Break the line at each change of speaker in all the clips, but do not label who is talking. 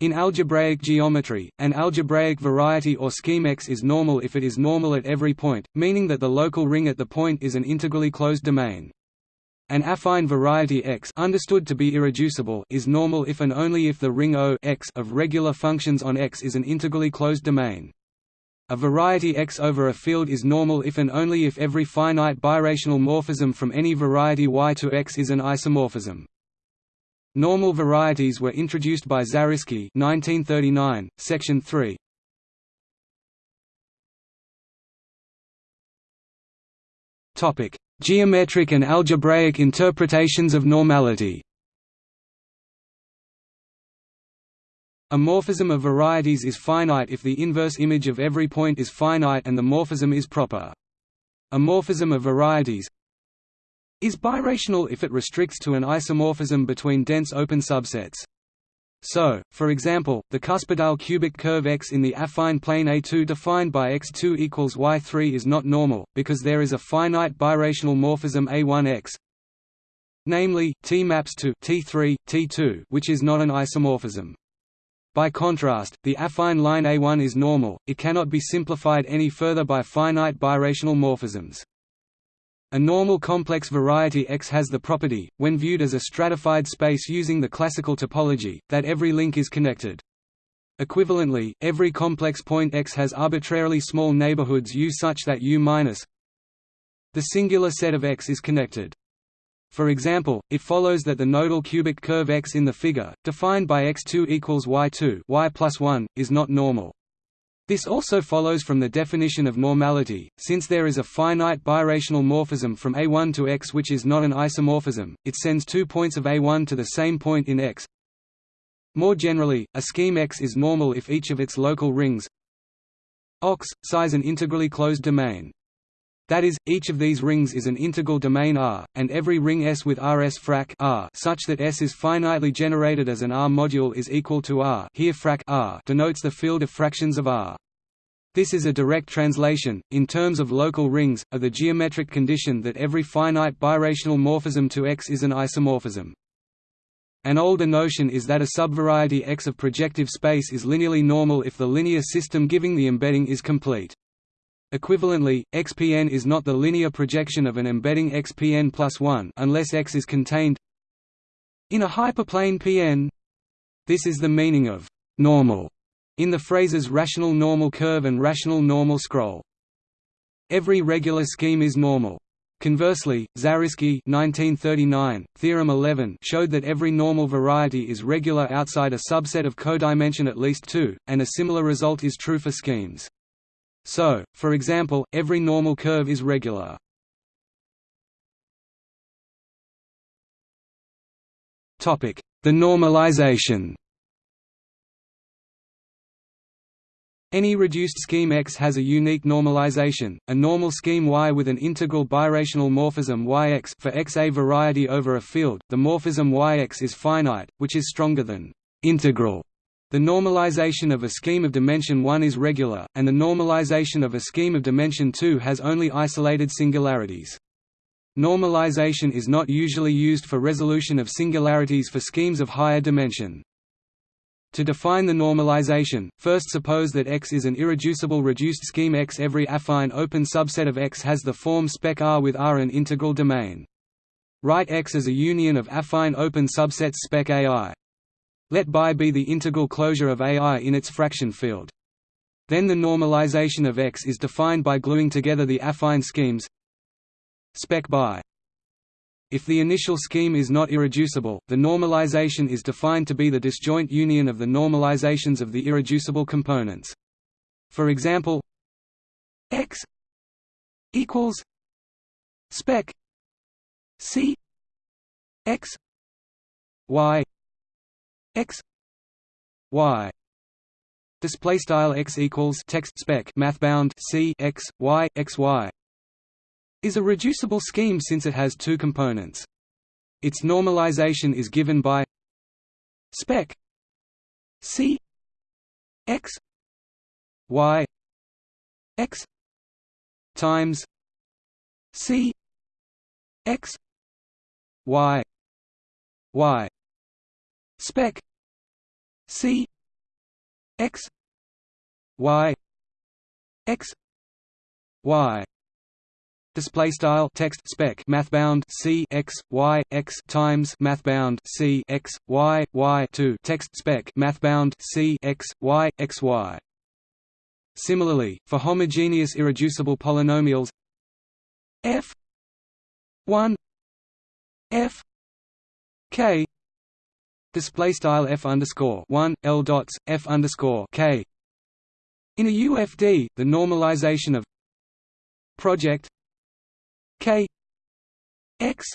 In algebraic geometry, an algebraic variety or scheme X is normal if it is normal at every point, meaning that the local ring at the point is an integrally closed domain. An affine variety X understood to be irreducible is normal if and only if the ring O X of regular functions on X is an integrally closed domain. A variety X over a field is normal if and only if every finite birational morphism from any variety Y to X is an isomorphism. Normal varieties were introduced by Zariski 1939, section 3. Topic: Geometric and algebraic interpretations of normality. A morphism of varieties is finite if the inverse image of every point is finite and the morphism is proper. A morphism of varieties is birational if it restricts to an isomorphism between dense open subsets. So, for example, the cuspidal cubic curve X in the affine plane A2 defined by X2 equals Y3 is not normal, because there is a finite birational morphism A1X namely, T maps to T3, T2 which is not an isomorphism. By contrast, the affine line A1 is normal, it cannot be simplified any further by finite birational morphisms. A normal complex variety X has the property, when viewed as a stratified space using the classical topology, that every link is connected. Equivalently, every complex point X has arbitrarily small neighborhoods U such that U minus the singular set of X is connected. For example, it follows that the nodal cubic curve X in the figure, defined by x2 equals y2 y plus 1, is not normal. This also follows from the definition of normality, since there is a finite birational morphism from A1 to X which is not an isomorphism, it sends two points of A1 to the same point in X. More generally, a scheme X is normal if each of its local rings ox, size an integrally closed domain. That is, each of these rings is an integral domain R, and every ring S with Rs frac R such that S is finitely generated as an R module is equal to R here frac R denotes the field of fractions of R. This is a direct translation, in terms of local rings, of the geometric condition that every finite birational morphism to X is an isomorphism. An older notion is that a subvariety X of projective space is linearly normal if the linear system giving the embedding is complete. Equivalently, xpn is not the linear projection of an embedding xpn plus 1 unless x is contained in a hyperplane Pn. This is the meaning of «normal» in the phrases rational normal curve and rational normal scroll. Every regular scheme is normal. Conversely, Zariski 1939, theorem 11 showed that every normal variety is regular outside a subset of codimension at least 2, and a similar result is true for schemes. So, for example, every normal curve is regular. The normalization Any reduced scheme X has a unique normalization, a normal scheme Y with an integral birational morphism Yx for X a variety over a field. The morphism Yx is finite, which is stronger than integral the normalization of a scheme of dimension 1 is regular, and the normalization of a scheme of dimension 2 has only isolated singularities. Normalization is not usually used for resolution of singularities for schemes of higher dimension. To define the normalization, first suppose that X is an irreducible reduced scheme X. Every affine open subset of X has the form spec R with R an integral domain. Write X as a union of affine open subsets spec AI. Let Bi be the integral closure of AI in its fraction field. Then the normalization of X is defined by gluing together the affine schemes spec Bi. If the initial scheme is not irreducible, the normalization is defined to be the disjoint union of the normalizations of the irreducible components. For example, X equals spec C X Y x y display style x equals text spec math bound c x y x y is a reducible scheme since it has two components. Its normalization is given by spec c x y x times c x y y spec C x y x y display style text spec math bound c x y x times math bound c x y y to text spec math bound c x y x y. Similarly for homogeneous irreducible polynomials f 1 f k display style f underscore 1 l dots f underscore k. In a UFD the normalization of project k x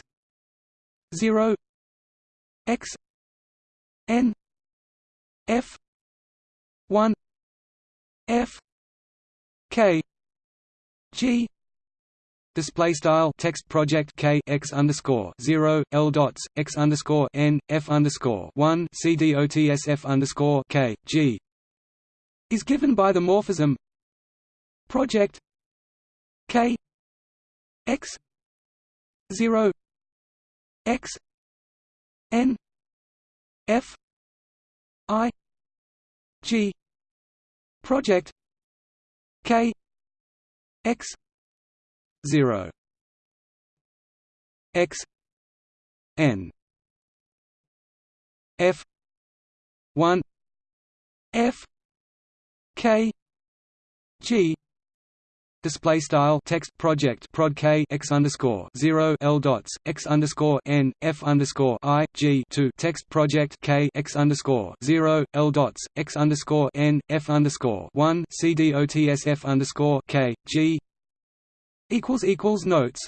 0 x n f 1 f k g Display style text project k x underscore zero l dots x underscore n f underscore one c d o t s f underscore k g is given by the morphism project k x 0 x n f i g project k x 0 x n f 1 f k g display style text project prod k x underscore zero l dots x underscore n f underscore i g to text project k x underscore zero l dots x underscore n f underscore one c d o t s f underscore k g equals equals notes